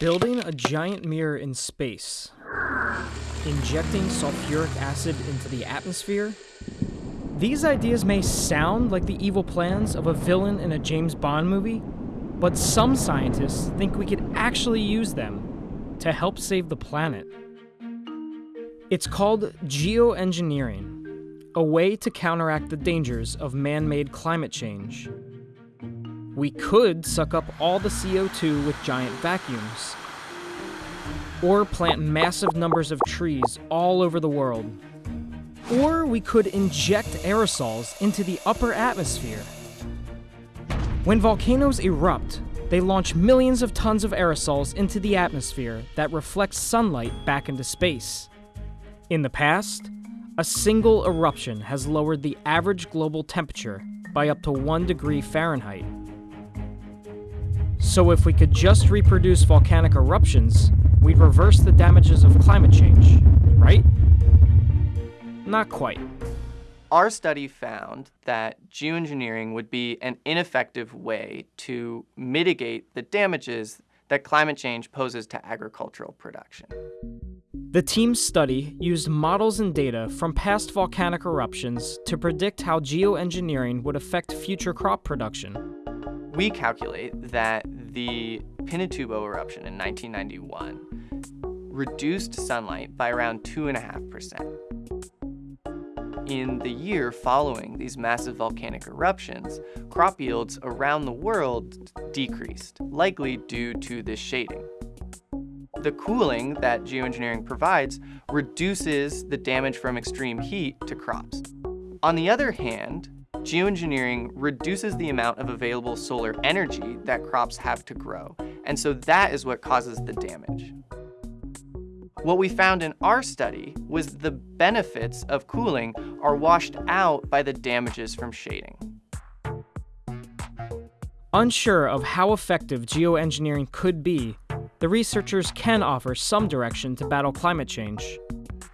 Building a giant mirror in space, injecting sulfuric acid into the atmosphere. These ideas may sound like the evil plans of a villain in a James Bond movie, but some scientists think we could actually use them to help save the planet. It's called geoengineering, a way to counteract the dangers of man made climate change. We could suck up all the CO2 with giant vacuums, or plant massive numbers of trees all over the world. Or we could inject aerosols into the upper atmosphere. When volcanoes erupt, they launch millions of tons of aerosols into the atmosphere that reflects sunlight back into space. In the past, a single eruption has lowered the average global temperature by up to 1 degree Fahrenheit. So if we could just reproduce volcanic eruptions, we'd reverse the damages of climate change, right? Not quite. Our study found that geoengineering would be an ineffective way to mitigate the damages that climate change poses to agricultural production. The team's study used models and data from past volcanic eruptions to predict how geoengineering would affect future crop production. We calculate that the Pinatubo eruption in 1991 reduced sunlight by around 2.5%. In the year following these massive volcanic eruptions, crop yields around the world decreased, likely due to this shading. The cooling that geoengineering provides reduces the damage from extreme heat to crops. On the other hand, geoengineering reduces the amount of available solar energy that crops have to grow, and so that is what causes the damage. What we found in our study was the benefits of cooling are washed out by the damages from shading. Unsure of how effective geoengineering could be, the researchers can offer some direction to battle climate change.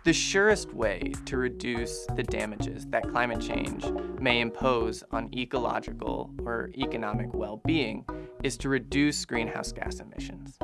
The surest way to reduce the damages that climate change may impose on ecological or economic well-being is to reduce greenhouse gas emissions.